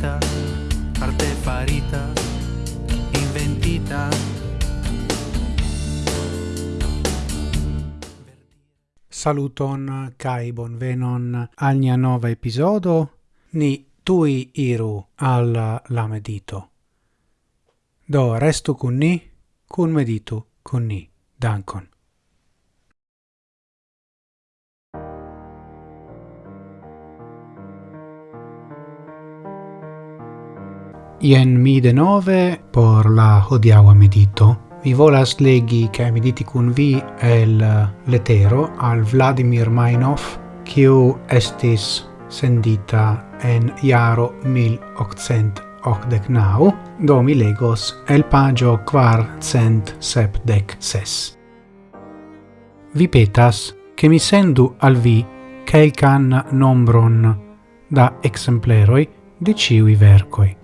farita, artefarita, inventita. Saluton kai bonvenon al nia nova episodo. Ni tui iru al la medito. Do restu kun ni, kun meditu kun ni. Dankon. Ien mi de nove por la hodiaua medito. Vi volas legi che mediti cun vi el eh, letero al Vladimir Mainov, quiu estis sendita en iaro 1889, do mi legos el pagio quar cent sepdec ses. Vi petas che mi sendu al vi quelcan nombron da exempleroi de ciui vercoi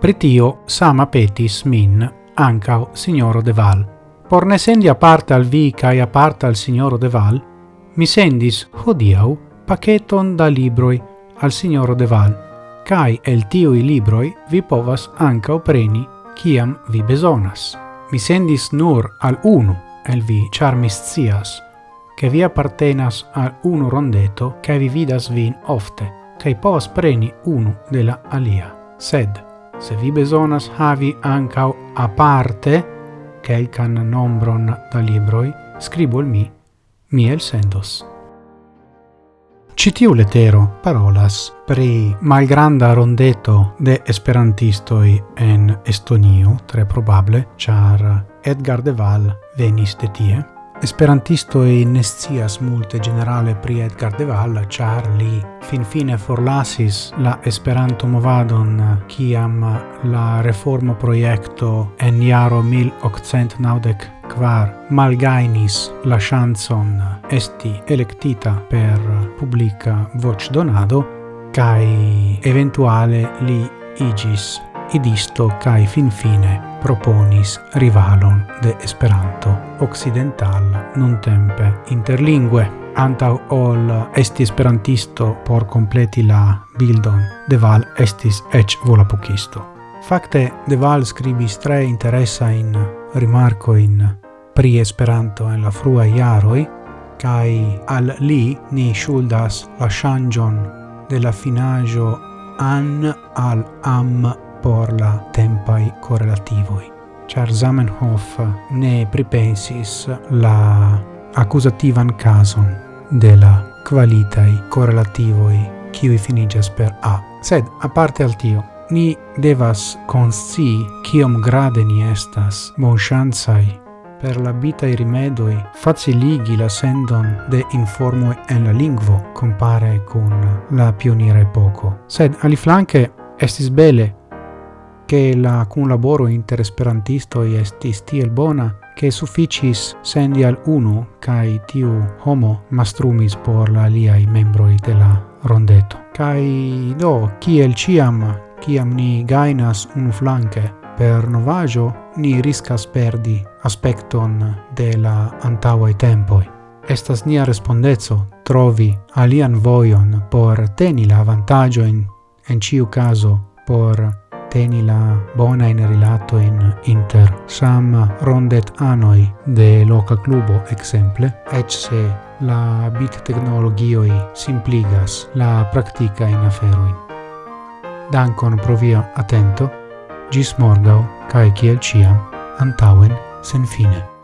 Pritio sama petis min, ancao signoro de Val. Por ne sendi aparta al vi cae parte al signoro de Val, mi sendis hodiau paceton da libroi al signoro de Val, cae el tiui libroi vi povas ancao preni ciam vi besonas. Mi sendis nur al unu el vi charmis cias, che vi appartenas al unu rondeto cae vi vidas vin ofte, cae povas preni unu della alia. Sed, se vi besonas havi ancau aparte quelcan nombron da libroi, scribu al mi, mi el sendos. Citiu letero parolas pri malgranda rondeto de esperantistoi en Estonio, tre probable, char Edgar Deval venis de tie, Esperantisto e scias multe generale pri Edgar Deval, char li finfine forlasis la Esperanto-movadon kiam la reformo-projekto en jaro 1894 malgainis la chanson esti electita per publica voce donado, kai eventuale li igis idisto cae finfine proponis rivalon de Esperanto occidental nun tempe interlingue. Antau ol esti esperantisto por completi la bildon, de val estis ec volapucisto. Fakte Deval scribis tre interessa in rimarco in pri Esperanto en la frua iaroi, cae al li ni shuldas la shangion de la finajo an al am por la tempai correlativoi. Char Zamenhof ne pripensis la accusativan cason de la qualitai correlativoi qui finigas per A. Sed, a parte al tio, ni devas consci kiom grade ni estas bonchansai per la bitai rimedoi faciligi la sendon de informo en la lingvo compare con la pionira epoco. Sed, ali flanque, estis bele che la cunlaboro inter esperantistoj estis tiel bona, che sufficis sendi al unu cae tiu homo mastrumis por la liai membroi de la rondeto. Cae do, ciel ciam, ciam ni gainas un flanque per novaggio, ni riscas perdi aspecton de la antauae tempoi. Estas nia respondezzo trovi alian voion por teni la vantaggio in, en ciu caso por teni la bona in rilato in inter sam rondet anoi de loca clubo exemple ec se la bit technologioi simpligas la practica in aferoin. Dankon pro via atento, gis morgau, kai kiel ciam, antauen sen fine.